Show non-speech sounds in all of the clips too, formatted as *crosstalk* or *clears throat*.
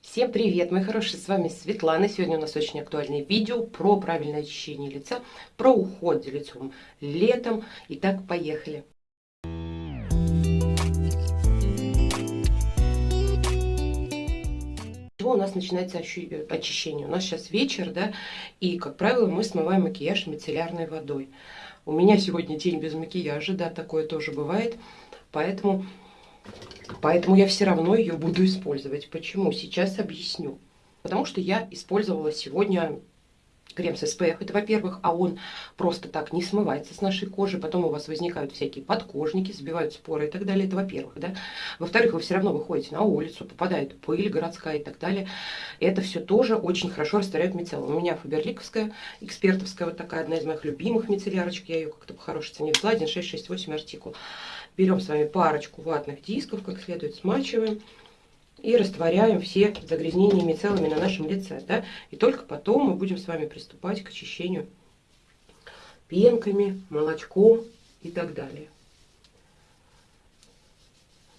Всем привет, мои хорошие, с вами Светлана. Сегодня у нас очень актуальное видео про правильное очищение лица, про уход за лицом летом. Итак, поехали. чего у нас начинается очищение? У нас сейчас вечер, да, и, как правило, мы смываем макияж мицеллярной водой. У меня сегодня день без макияжа, да, такое тоже бывает, поэтому Поэтому я все равно ее буду использовать. Почему? Сейчас объясню. Потому что я использовала сегодня крем с SPF, это во-первых, а он просто так не смывается с нашей кожи, потом у вас возникают всякие подкожники, сбивают споры и так далее, это во-первых, да. Во-вторых, вы все равно выходите на улицу, попадает пыль городская и так далее, это все тоже очень хорошо растворяет мицеллум. У меня фаберликовская, экспертовская, вот такая, одна из моих любимых мицеллярочек, я ее как-то по хорошей цене взяла, 1668 артикул. Берем с вами парочку ватных дисков, как следует, смачиваем и растворяем все загрязнения мицеллами на нашем лице. Да? И только потом мы будем с вами приступать к очищению пенками, молочком и так далее.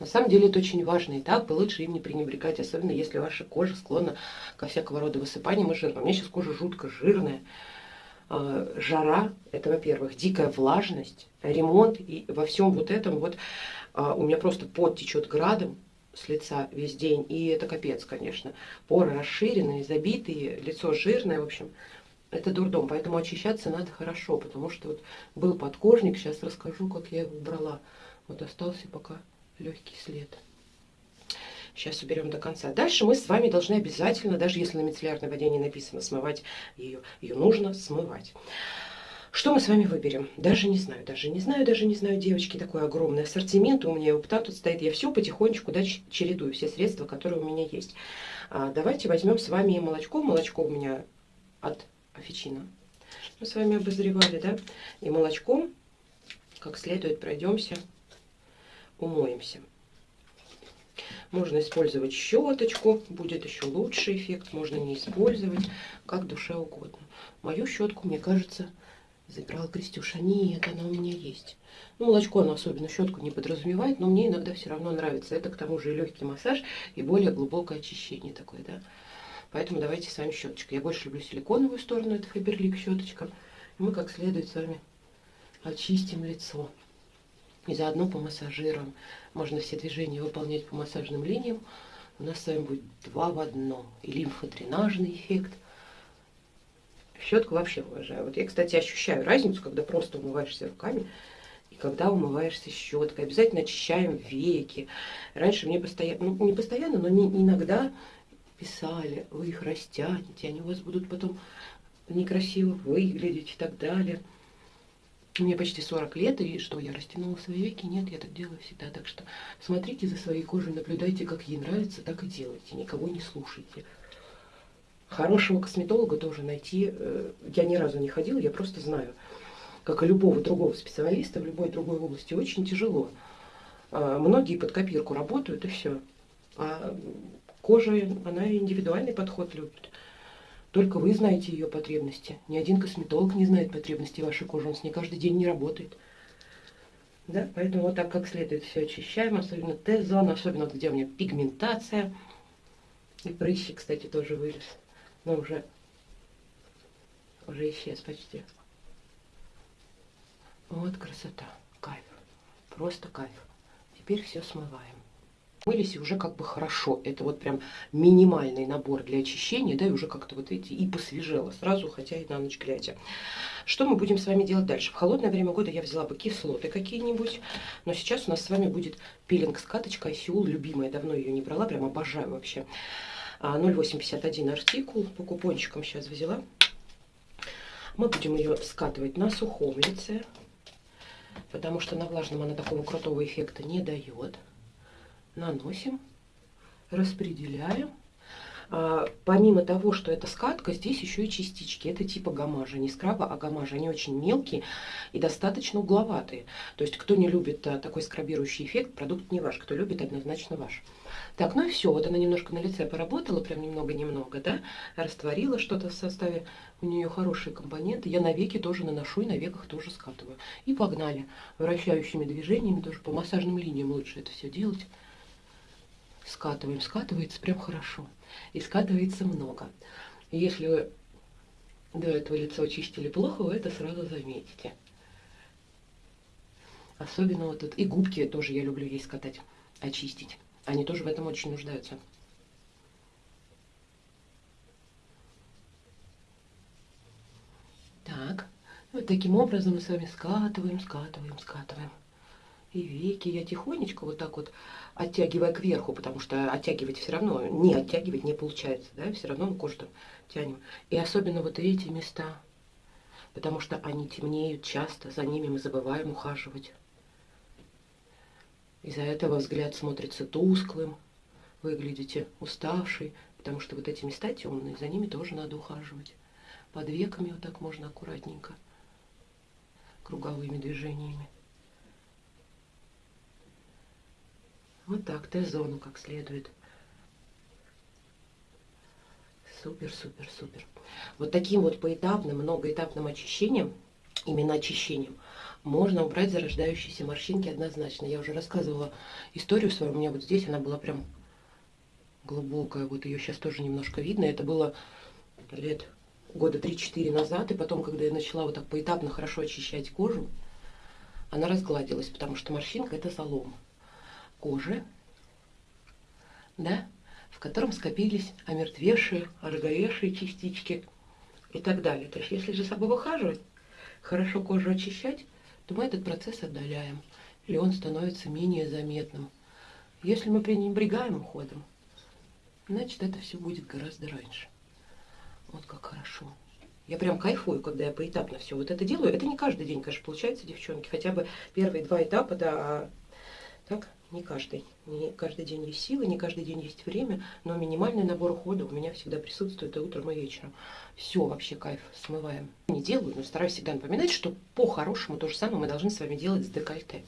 На самом деле это очень важный этап, и лучше им не пренебрегать, особенно если ваша кожа склонна ко всякого рода высыпаниям и жирам. У меня сейчас кожа жутко жирная, жара, это, во-первых, дикая влажность, ремонт, и во всем вот этом вот э, у меня просто пот течет градом с лица весь день, и это капец, конечно. Поры расширенные, забитые, лицо жирное, в общем, это дурдом, поэтому очищаться надо хорошо, потому что вот был подкожник, сейчас расскажу, как я его убрала. Вот остался пока легкий след. Сейчас уберем до конца. Дальше мы с вами должны обязательно, даже если на мицеллярной воде не написано смывать ее, ее нужно смывать. Что мы с вами выберем? Даже не знаю, даже не знаю, даже не знаю, девочки, такой огромный ассортимент у меня, опыта тут стоит. Я все потихонечку да, чередую, все средства, которые у меня есть. А, давайте возьмем с вами молочко. Молочко у меня от Офичина. Мы с вами обозревали, да? И молочком как следует пройдемся, умоемся. Можно использовать щеточку, будет еще лучший эффект. Можно не использовать, как душе угодно. Мою щетку, мне кажется, забирала Крестюша. Нет, она у меня есть. Ну, молочко, оно особенно щетку не подразумевает, но мне иногда все равно нравится. Это к тому же и легкий массаж, и более глубокое очищение такое, да. Поэтому давайте с вами щеточкой. Я больше люблю силиконовую сторону, это Фаберлик щеточка. Мы как следует с вами очистим лицо. И заодно помассажируем. Можно все движения выполнять по массажным линиям. У нас с вами будет два в одном. И лимфодренажный эффект. Щетку вообще уважаю. Вот я, кстати, ощущаю разницу, когда просто умываешься руками и когда умываешься щеткой. Обязательно очищаем веки. Раньше мне постоянно, ну не постоянно, но не, иногда писали, вы их растянете, они у вас будут потом некрасиво выглядеть и так далее. Мне почти 40 лет, и что, я растянула свои веки? Нет, я так делаю всегда. Так что смотрите за своей кожей, наблюдайте, как ей нравится, так и делайте. Никого не слушайте. Хорошего косметолога тоже найти, э, я ни разу не ходила, я просто знаю, как и любого другого специалиста в любой другой области, очень тяжело. А, многие под копирку работают, и все. А кожа, она индивидуальный подход любит. Только вы знаете ее потребности. Ни один косметолог не знает потребности вашей кожи, он с ней каждый день не работает. Да? Поэтому вот так как следует все очищаем, особенно Т-зону, особенно где у меня пигментация. И прыщик, кстати, тоже вылез. Но уже, уже исчез почти. Вот красота, кайф, просто кайф. Теперь все смываем. Мылись и уже как бы хорошо. Это вот прям минимальный набор для очищения, да, и уже как-то вот эти и посвежело сразу, хотя и на ночь глядя. Что мы будем с вами делать дальше? В холодное время года я взяла бы кислоты какие-нибудь, но сейчас у нас с вами будет пилинг с каточкой Сеул, любимая, давно ее не брала, прям обожаю вообще. 0,851 а, артикул, по купончикам сейчас взяла. Мы будем ее скатывать на сухом лице, потому что на влажном она такого крутого эффекта не дает наносим, распределяем. А, помимо того, что это скатка, здесь еще и частички. Это типа гамажа, не скраба, а гамажа. Они очень мелкие и достаточно угловатые. То есть, кто не любит а, такой скрабирующий эффект, продукт не ваш. Кто любит, однозначно ваш. Так, ну и все. Вот она немножко на лице поработала, прям немного-немного, да. Растворила что-то в составе. У нее хорошие компоненты. Я на веки тоже наношу и на веках тоже скатываю. И погнали. Вращающими движениями, тоже по массажным линиям лучше это все делать. Скатываем. Скатывается прям хорошо. И скатывается много. если до этого лицо чистили плохо, вы это сразу заметите. Особенно вот тут. И губки тоже я люблю ей скатать, очистить. Они тоже в этом очень нуждаются. Так, вот таким образом мы с вами скатываем, скатываем, скатываем. И веки я тихонечко вот так вот оттягивая кверху, потому что оттягивать все равно, не оттягивать не получается, да, все равно мы кожу там тянем. И особенно вот эти места, потому что они темнеют часто, за ними мы забываем ухаживать. Из-за этого взгляд смотрится тусклым, выглядите уставший, потому что вот эти места темные, за ними тоже надо ухаживать. Под веками вот так можно аккуратненько, круговыми движениями. Вот так, Т-зону как следует. Супер, супер, супер. Вот таким вот поэтапным, многоэтапным очищением, именно очищением, можно убрать зарождающиеся морщинки однозначно. Я уже рассказывала историю свою, у меня вот здесь она была прям глубокая, вот ее сейчас тоже немножко видно. Это было лет года 3-4 назад, и потом, когда я начала вот так поэтапно хорошо очищать кожу, она разгладилась, потому что морщинка это залом кожи, да, в котором скопились омертвевшие, ороговевшие частички и так далее. То есть если же собой выхаживать, хорошо кожу очищать, то мы этот процесс отдаляем, или он становится менее заметным. Если мы пренебрегаем уходом, значит это все будет гораздо раньше. Вот как хорошо. Я прям кайфую, когда я поэтапно все вот это делаю. Это не каждый день, конечно, получается, девчонки. Хотя бы первые два этапа, да, а так не каждый. Не каждый день есть силы, не каждый день есть время, но минимальный набор ухода у меня всегда присутствует и утром, и вечером. Все, вообще кайф, смываем. Не делаю, но стараюсь всегда напоминать, что по-хорошему то же самое мы должны с вами делать с декольте.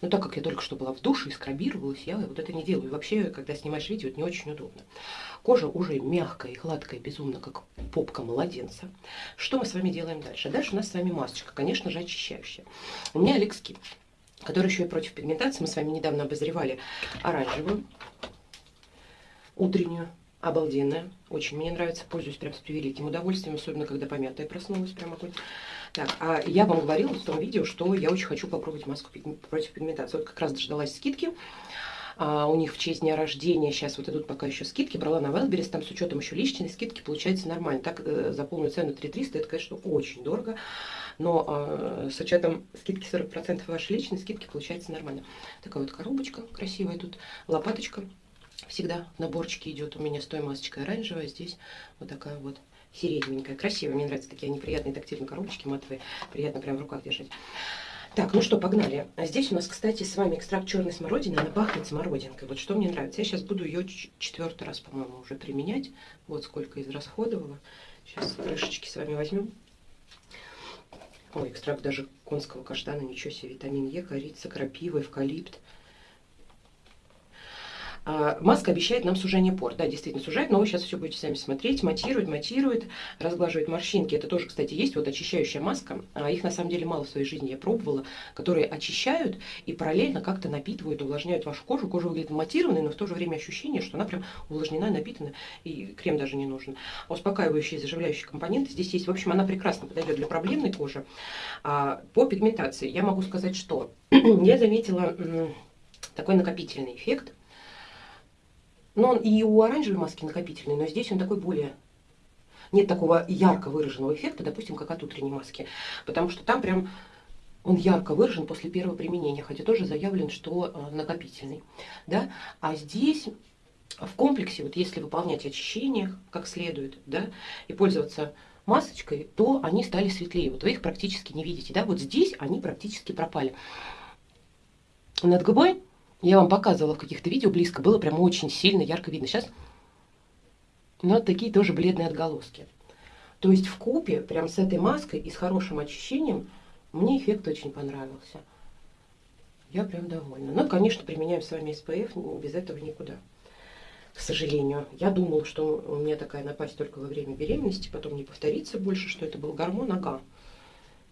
Но так как я только что была в душе и скрабировалась, я вот это не делаю. Вообще, когда снимаешь видео, это не очень удобно. Кожа уже мягкая и гладкая, безумно, как попка младенца. Что мы с вами делаем дальше? Дальше у нас с вами масочка, конечно же, очищающая. У меня Алекс Скин который еще и против пигментации. Мы с вами недавно обозревали оранжевую, утреннюю, обалденная. Очень мне нравится, пользуюсь прям с превеликим удовольствием, особенно когда помятая проснулась, прям огонь. Так, а я вам говорила в том видео, что я очень хочу попробовать маску против пигментации. Вот как раз дождалась скидки. А, у них в честь дня рождения сейчас вот идут пока еще скидки. Брала на Wildberries, там с учетом еще личной скидки получается нормально. Так э, за полную цену 3300, это, конечно, очень дорого но э, с учетом скидки 40% вашей личной скидки получается нормально. Такая вот коробочка красивая тут, лопаточка всегда в наборчике идет. У меня с той масочкой оранжевая, здесь вот такая вот сиреневенькая, красивая. Мне нравятся такие неприятные тактильные коробочки матовые, приятно прям в руках держать. Так, ну что, погнали. А здесь у нас, кстати, с вами экстракт черной смородины. Она пахнет смородинкой. Вот что мне нравится. Я сейчас буду ее четвертый раз, по-моему, уже применять. Вот сколько израсходовала. Сейчас крышечки с вами возьмем. Ой, экстракт даже конского каштана, ничего себе, витамин Е, корица, крапива, эвкалипт. А, маска обещает нам сужение пор. Да, действительно сужает, но вы сейчас все будете сами смотреть. Матирует, матирует, разглаживает морщинки. Это тоже, кстати, есть вот очищающая маска. А их на самом деле мало в своей жизни я пробовала, которые очищают и параллельно как-то напитывают, увлажняют вашу кожу. Кожа выглядит матированной, но в то же время ощущение, что она прям увлажнена, напитана, и крем даже не нужен. А успокаивающие, заживляющие компоненты здесь есть. В общем, она прекрасно подойдет для проблемной кожи. А, по пигментации я могу сказать, что *clears throat* я заметила такой накопительный эффект но он и у оранжевой маски накопительный, но здесь он такой более... Нет такого ярко выраженного эффекта, допустим, как от утренней маски. Потому что там прям он ярко выражен после первого применения, хотя тоже заявлен, что э, накопительный. Да? А здесь в комплексе, вот если выполнять очищение как следует, да, и пользоваться масочкой, то они стали светлее. Вот вы их практически не видите. Да? Вот здесь они практически пропали. Над губой я вам показывала в каких-то видео близко, было прям очень сильно, ярко видно. Сейчас, вот такие тоже бледные отголоски. То есть в купе, прям с этой маской и с хорошим очищением, мне эффект очень понравился. Я прям довольна. Ну, конечно, применяем с вами SPF, без этого никуда. К сожалению. Я думала, что у меня такая напасть только во время беременности, потом не повторится больше, что это был гормон, ага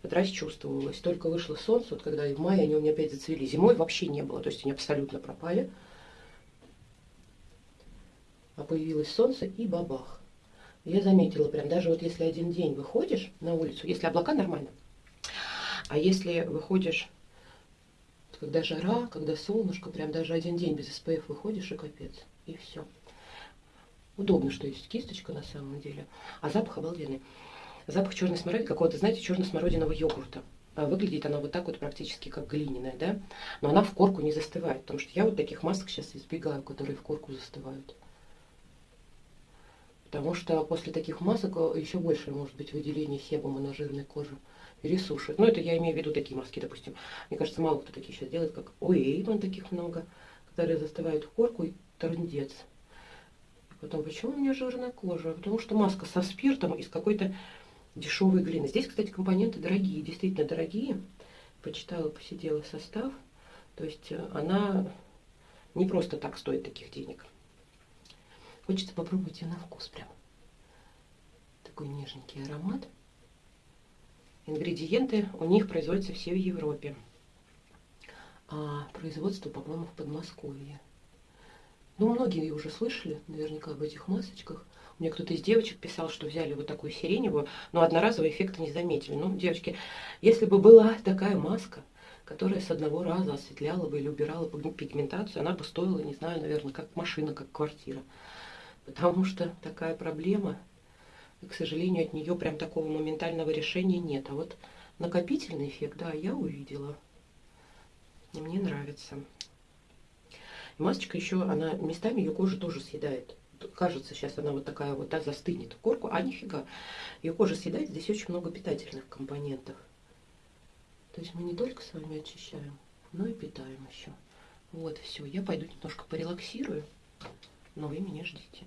вот расчувствовалась. Только вышло солнце, вот когда в мае они у меня опять зацвели. Зимой вообще не было, то есть они абсолютно пропали. а появилось солнце и бабах. Я заметила, прям даже вот если один день выходишь на улицу, если облака нормально, а если выходишь, когда жара, когда солнышко, прям даже один день без СПФ выходишь и капец, и все. Удобно, что есть кисточка на самом деле, а запах обалденный. Запах черной смородины, какого-то, знаете, черно-смородинового йогурта. А выглядит она вот так вот практически как глиняная, да? Но она в корку не застывает, потому что я вот таких масок сейчас избегаю, которые в корку застывают. Потому что после таких масок э, еще больше может быть выделение себума на жирной коже. И ресушит. Ну, это я имею в виду такие маски, допустим. Мне кажется, мало кто такие сейчас делает, как ой, вон таких много, которые застывают в корку и трындец. Потом, почему у меня жирная кожа? Потому что маска со спиртом из какой-то дешевой глины. Здесь, кстати, компоненты дорогие, действительно дорогие. Почитала, посидела состав. То есть э, она не просто так стоит таких денег. Хочется попробовать ее на вкус прям. Такой нежненький аромат. Ингредиенты у них производятся все в Европе. А производство, по-моему, в Подмосковье. Ну, многие уже слышали наверняка об этих масочках. Мне кто-то из девочек писал, что взяли вот такую сиреневую, но одноразового эффекта не заметили. Ну, девочки, если бы была такая маска, которая с одного раза осветляла бы или убирала бы пигментацию, она бы стоила, не знаю, наверное, как машина, как квартира. Потому что такая проблема, и, к сожалению, от нее прям такого моментального решения нет. А вот накопительный эффект, да, я увидела. И мне нравится. Масочка еще, она местами ее кожу тоже съедает. Кажется, сейчас она вот такая вот, да, застынет корку, а нифига. Ее кожа съедает, здесь очень много питательных компонентов. То есть мы не только с вами очищаем, но и питаем еще. Вот, все, я пойду немножко порелаксирую, но вы меня ждите.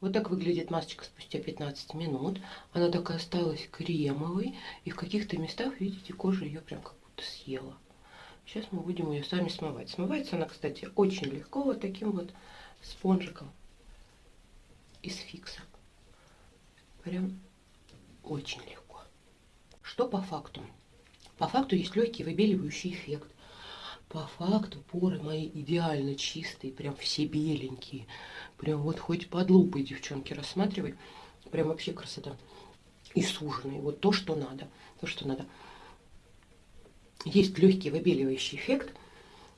Вот так выглядит масочка спустя 15 минут. Она такая осталась кремовой. И в каких-то местах, видите, кожа ее прям как будто съела. Сейчас мы будем ее сами смывать. Смывается она, кстати, очень легко вот таким вот спонжиком из фикса. Прям очень легко. Что по факту? По факту есть легкий выбеливающий эффект. По факту поры мои идеально чистые, прям все беленькие. Прям вот хоть под лупой, девчонки, рассматривай. Прям вообще красота. И суженные. Вот то, что надо. То, что надо есть легкий выбеливающий эффект,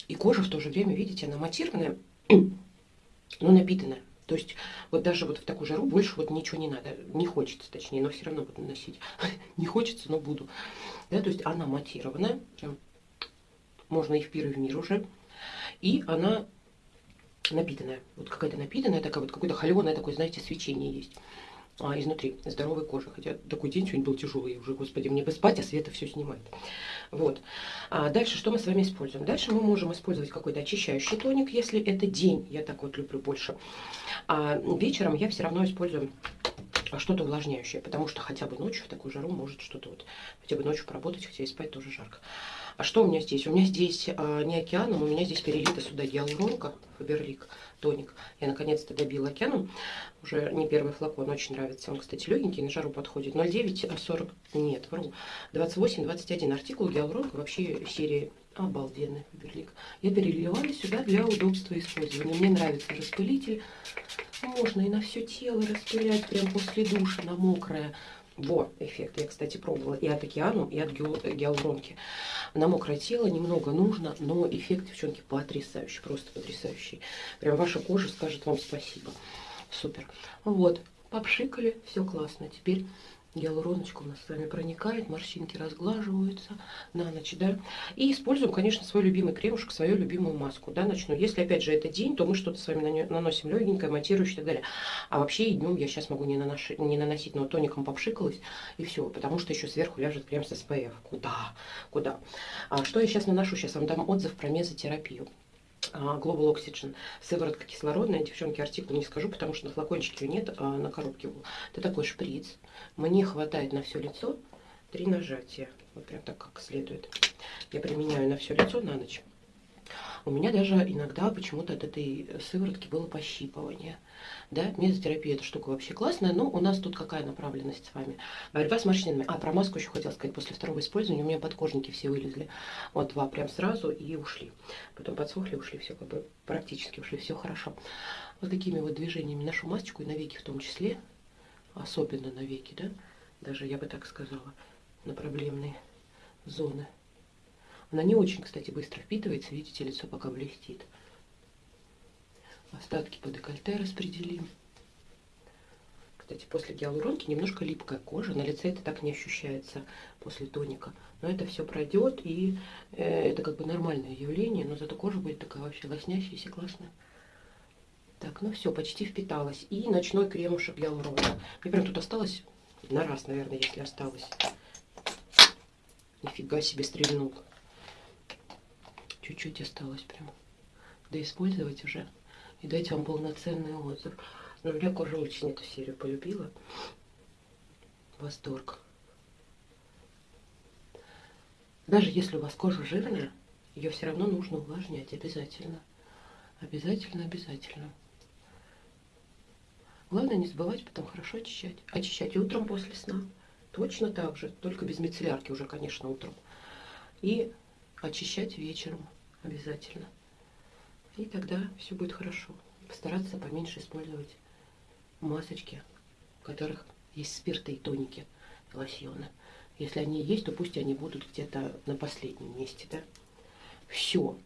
и кожа в то же время, видите, она матированная, но напитанная. То есть вот даже вот в такую жару больше вот ничего не надо. Не хочется, точнее, но все равно буду носить. *laughs* не хочется, но буду. Да, то есть она матированная, прям можно и в пир, и в мир уже. И она напитанная. Вот какая-то напитанная, такая вот какое-то холеное такое, знаете, свечение есть а, изнутри, здоровой кожи. Хотя такой день сегодня был тяжелый уже, господи, мне бы спать, а Света все снимает. Вот. А дальше что мы с вами используем? Дальше мы можем использовать какой-то очищающий тоник, если это день, я так вот люблю больше. А вечером я все равно использую что-то увлажняющее, потому что хотя бы ночью в такую жару может что-то вот, хотя бы ночью поработать, хотя и спать тоже жарко. А что у меня здесь? У меня здесь а, не океаном, у меня здесь перелита сюда гиалуронка, Фаберлик тоник. Я наконец-то добила океаном. Уже не первый флакон, очень нравится. Он, кстати, легенький, на жару подходит. 0,9, 40, а нет, вру. 28, 21 артикул гиалуронка вообще серии обалденный Фаберлик. Я переливаю сюда для удобства использования. Мне нравится распылитель. Можно и на все тело распылять, прям после душа, на мокрое. Во, эффект. Я, кстати, пробовала и от океану, и от гиалуронки. На мокрое тело немного нужно, но эффект, девчонки, потрясающий, просто потрясающий. Прям ваша кожа скажет вам спасибо. Супер. Вот, попшикали, все классно. Теперь гиалуроночка у нас с вами проникает, морщинки разглаживаются на ночь, да. И используем, конечно, свой любимый кремушек, свою любимую маску, да, начну. Если, опять же, это день, то мы что-то с вами наносим легенькое, матирующее и так далее. А вообще и днем я сейчас могу не, нанош... не наносить, но тоником попшикалась, и все, потому что еще сверху ляжет крем с SPF. Куда? Куда? А что я сейчас наношу? Сейчас вам дам отзыв про мезотерапию. А, Global Oxygen. Сыворотка кислородная. Девчонки, артикул не скажу, потому что на флакончике нет, а на коробке был. Это такой шприц. Мне хватает на все лицо три нажатия. Вот прям так, как следует. Я применяю на все лицо на ночь. У меня даже иногда почему-то от этой сыворотки было пощипывание. Да, мезотерапия эта штука вообще классная, но у нас тут какая направленность с вами? Борьба с морщинами. А, про маску еще хотела сказать. После второго использования у меня подкожники все вылезли. Вот два прям сразу и ушли. Потом подсохли, ушли, все как бы практически ушли, все хорошо. вот такими вот движениями нашу масочку и на веки в том числе, особенно на веки, да, даже я бы так сказала, на проблемные зоны. Она не очень, кстати, быстро впитывается, видите, лицо пока блестит. Остатки по декольте распределим. Кстати, после гиалуронки немножко липкая кожа. На лице это так не ощущается после тоника. Но это все пройдет, и э, это как бы нормальное явление. Но зато кожа будет такая вообще лоснящаяся, классная. Так, ну все, почти впиталась. И ночной кремушек гиалуронка. Мне прям тут осталось на раз, наверное, если осталось. Нифига себе стрельнул. Чуть-чуть осталось прям. Да использовать уже. И дать вам полноценный отзыв. Но у меня кожа очень эту серию полюбила. Восторг. Даже если у вас кожа жирная, ее все равно нужно увлажнять обязательно. Обязательно, обязательно. Главное не забывать потом хорошо очищать. Очищать утром после сна. Точно так же, только без мицеллярки уже, конечно, утром. И очищать вечером обязательно. И тогда все будет хорошо. Постараться поменьше использовать масочки, в которых есть спирты и тоники, лосьоны. Если они есть, то пусть они будут где-то на последнем месте, да. Все.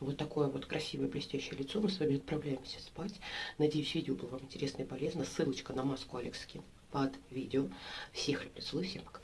Вот такое вот красивое блестящее лицо. Мы с вами отправляемся спать. Надеюсь, видео было вам интересно и полезно. Ссылочка на маску Алекс Скин под видео. Всех люблю, целую, всем пока.